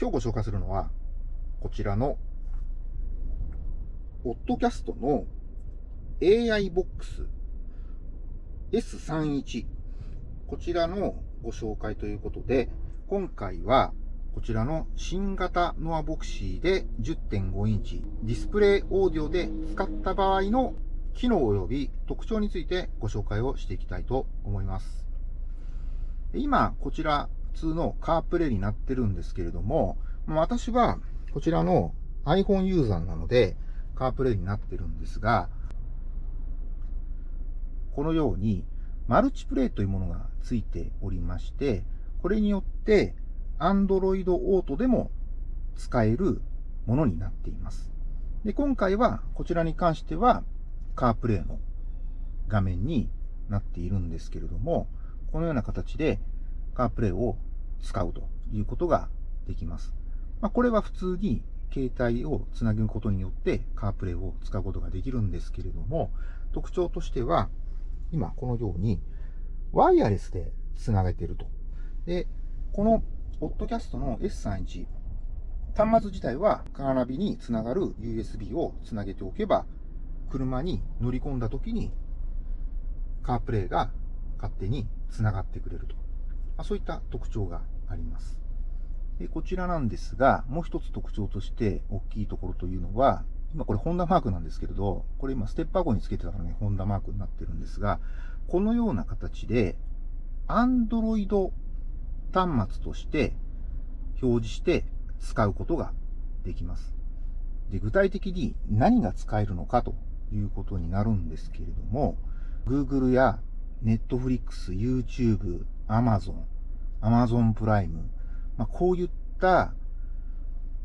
今日ご紹介するのは、こちらの、オットキャストの AI ボックス S31 こちらのご紹介ということで、今回はこちらの新型ノアヴォクシーで10.5インチディスプレイオーディオで使った場合の機能及び特徴についてご紹介をしていきたいと思います。今、こちら通のカープレイになってるんですけれども、私はこちらの iPhone ユーザーなのでカープレイになってるんですが、このようにマルチプレイというものがついておりまして、これによって Android Auto でも使えるものになっています。で、今回はこちらに関してはカープレイの画面になっているんですけれども、このような形でカープレイを使うということができます。まあ、これは普通に携帯をつなぐことによってカープレイを使うことができるんですけれども、特徴としては、今このようにワイヤレスでつなげていると。で、このポッドキャストの S31、端末自体はカーナビにつながる USB をつなげておけば、車に乗り込んだ時にカープレイが勝手につながってくれると。ま、そういった特徴があります。でこちらなんですが、もう一つ特徴として大きいところというのは、今これホンダマークなんですけれど、これ今ステップアゴにつけてたからね、ホンダマークになってるんですが、このような形で、Android 端末として表示して使うことができます。で具体的に何が使えるのかということになるんですけれども、Google や Netflix、YouTube、Amazon、Amazon プライム、まあ、こういった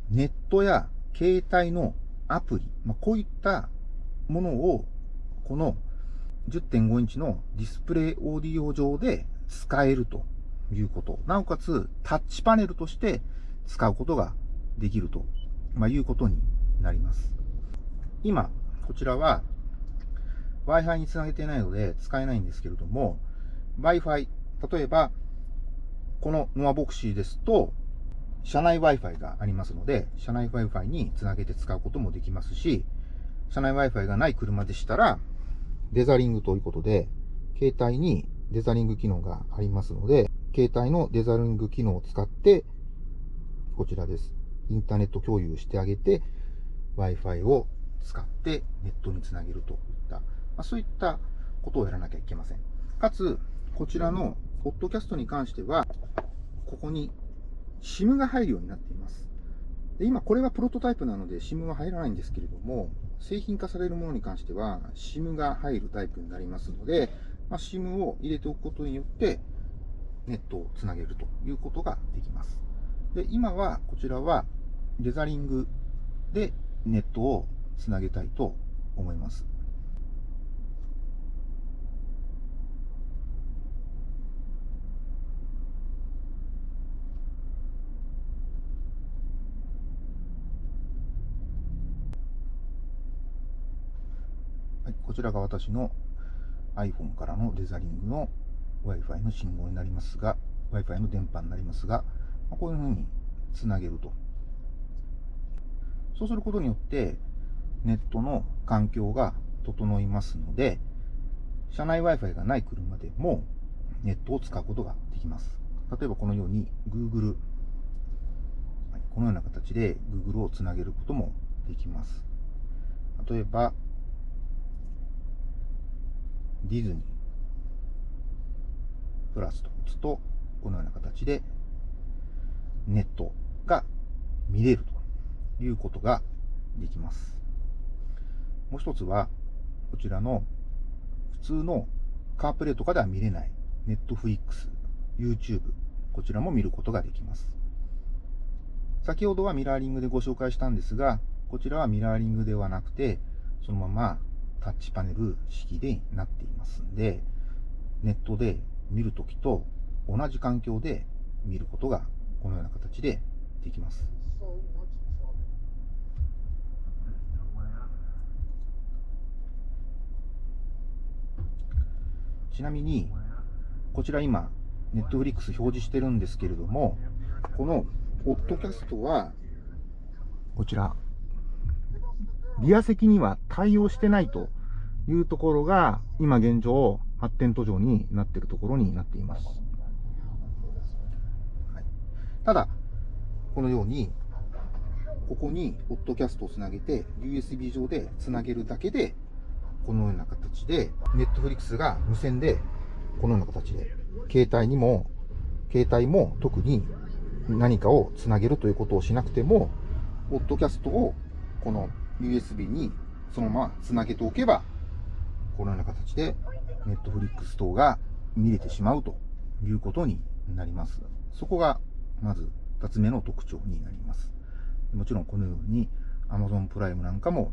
ネットや携帯のアプリ、まあ、こういったものをこの10.5インチのディスプレイオーディオ上で使えるということ。なおかつタッチパネルとして使うことができると、まあ、いうことになります。今、こちらは Wi-Fi につなげてないので使えないんですけれども、Wi-Fi、例えば、このノアボクシーですと、車内 Wi-Fi がありますので、車内 Wi-Fi につなげて使うこともできますし、車内 Wi-Fi がない車でしたら、デザリングということで、携帯にデザリング機能がありますので、携帯のデザリング機能を使って、こちらです。インターネット共有してあげて、Wi-Fi を使ってネットにつなげるといった、まあ、そういったことをやらなきゃいけません。かつ、こちらのポッドキャストに関しては、ここに SIM が入るようになっています。で今、これはプロトタイプなので SIM は入らないんですけれども、製品化されるものに関しては SIM が入るタイプになりますので、まあ、SIM を入れておくことによってネットをつなげるということができます。で今はこちらはデザリングでネットをつなげたいと思います。はい、こちらが私の iPhone からのデザリングの Wi-Fi の信号になりますが、Wi-Fi の電波になりますが、まこういうふうにつなげると。そうすることによって、ネットの環境が整いますので、車内 Wi-Fi がない車でもネットを使うことができます。例えばこのように Google、このような形で Google をつなげることもできます。例えば、ディズニープラスと打つと、このような形でネットが見れるということができます。もう一つは、こちらの普通のカープレイとかでは見れないネットフリックス、YouTube、こちらも見ることができます。先ほどはミラーリングでご紹介したんですが、こちらはミラーリングではなくて、そのままタッチパネル式でなっていますんで、ネットで見るときと同じ環境で見ることがこのような形でできます。ちなみに、こちら今、ネットフリックス表示してるんですけれども、このオッドキャストは、こちら、リア席には対応してないというところが、今現状、発展途上になっているところになっています。はい、ただ、このように、ここにオッドキャストをつなげて、USB 上でつなげるだけで、このような形で、Netflix が無線で、このような形で、携帯にも、携帯も特に何かをつなげるということをしなくても、ポッドキャストをこの USB にそのままつなげておけば、このような形でネットフリックス等が見れてしまうということになります。そこがまず2つ目の特徴になります。もちろんこのように Amazon プライムなんかも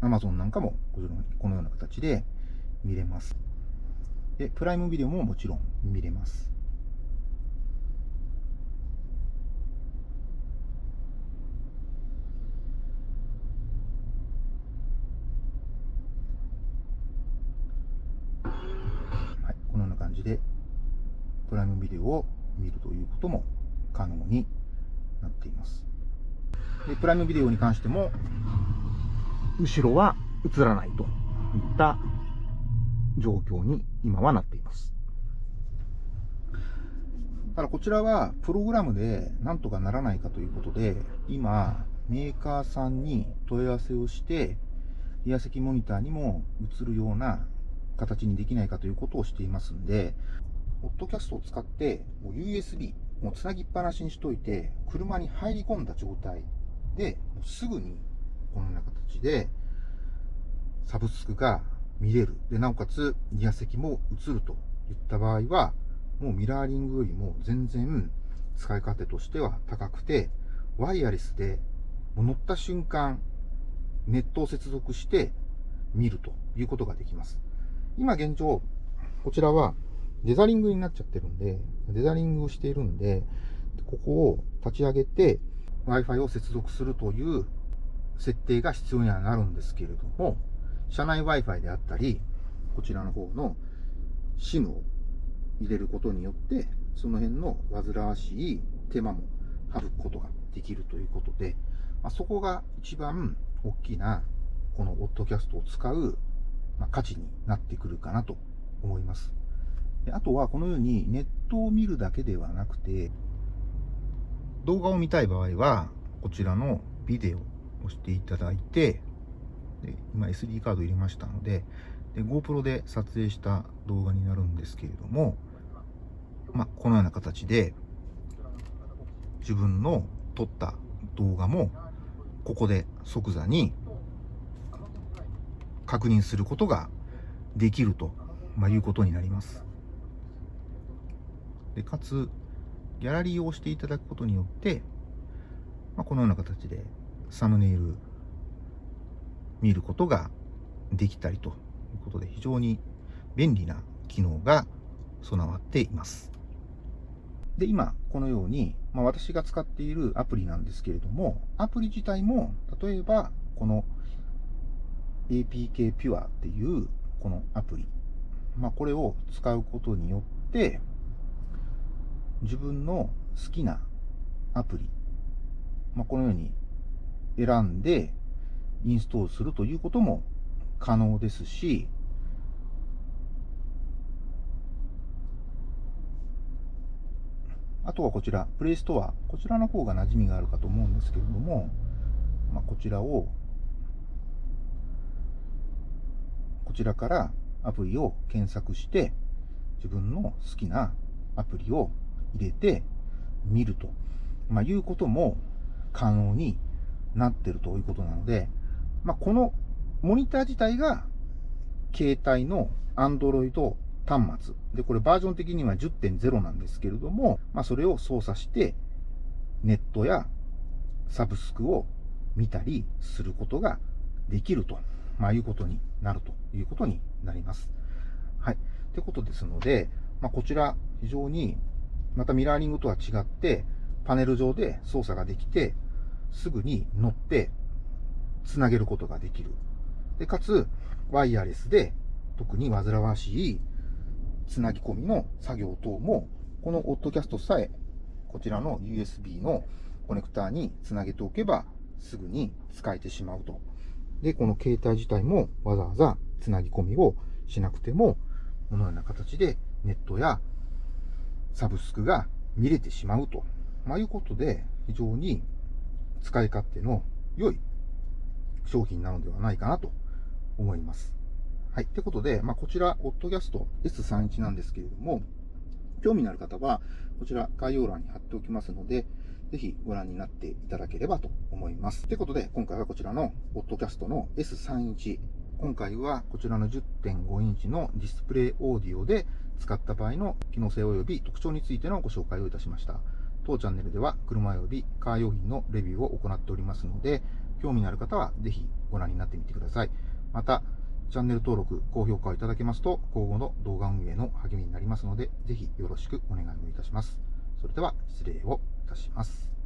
Amazon なんかもこのような形で見れます。で、プライムビデオももちろん見れます。感じで、プライムビデオを見るということも可能になっています。でプライムビデオに関しても、後ろは映らないといった状況に今はなっています。ただこちらはプログラムでなんとかならないかということで、今、メーカーさんに問い合わせをして、リア席モニターにも映るような形にできないかということをしていますんで、ポッドキャストを使って、もう USB、もうつなぎっぱなしにしといて、車に入り込んだ状態で、もうすぐにこのような形で、サブスクが見れる。で、なおかつ、リア席も映るといった場合は、もうミラーリングよりも全然使い勝手としては高くて、ワイヤレスでも乗った瞬間、ネットを接続して見るということができます。今現状、こちらはデザリングになっちゃってるんで、デザリングをしているんで、ここを立ち上げて Wi-Fi を接続するという設定が必要にはなるんですけれども、車内 Wi-Fi であったり、こちらの方の SIM を入れることによって、その辺の煩わしい手間も省くことができるということで、まあ、そこが一番大きなこのオッドキャストを使うまあ、価値になってくるかなと思います。あとはこのようにネットを見るだけではなくて、動画を見たい場合は、こちらのビデオを押していただいて、で今 SD カード入れましたのでで、GoPro で撮影した動画になるんですけれども、まあ、このような形で、自分の撮った動画も、ここで即座に確認することができると、まあ、いうことになります。でかつ、ギャラリーを押していただくことによって、まあ、このような形でサムネイル見ることができたりということで非常に便利な機能が備わっています。で、今、このように、まあ、私が使っているアプリなんですけれども、アプリ自体も、例えば、この APK Pure っていうこのアプリ。まあ、これを使うことによって、自分の好きなアプリ、まあ、このように選んでインストールするということも可能ですし、あとはこちら、プレイストア。こちらの方が馴染みがあるかと思うんですけれども、まあ、こちらをこちらからアプリを検索して、自分の好きなアプリを入れて見ると、まあ、いうことも可能になってるということなので、まあ、このモニター自体が携帯の Android 端末。で、これバージョン的には10.0なんですけれども、まあ、それを操作して、ネットやサブスクを見たりすることができると。まあ、いうことになるということになります。はい。ってことですので、まあ、こちら、非常に、またミラーリングとは違って、パネル上で操作ができて、すぐに乗って、つなげることができる。で、かつ、ワイヤレスで、特に煩わしい、つなぎ込みの作業等も、このオッドキャストさえ、こちらの USB のコネクターにつなげておけば、すぐに使えてしまうと。で、この携帯自体もわざわざつなぎ込みをしなくても、このような形でネットやサブスクが見れてしまうと、まあ、いうことで、非常に使い勝手の良い商品なのではないかなと思います。はい。ってことで、まあ、こちら、オットキャスト S31 なんですけれども、興味のある方は、こちら概要欄に貼っておきますので、ぜひご覧になっていただければと思います。ということで、今回はこちらのオッドキャストの S31。今回はこちらの10.5インチのディスプレイオーディオで使った場合の機能性及び特徴についてのご紹介をいたしました。当チャンネルでは車及びカー用品のレビューを行っておりますので、興味のある方はぜひご覧になってみてください。また、チャンネル登録、高評価をいただけますと、今後の動画運営の励みになりますので、ぜひよろしくお願いをいたします。それでは、失礼をいたします。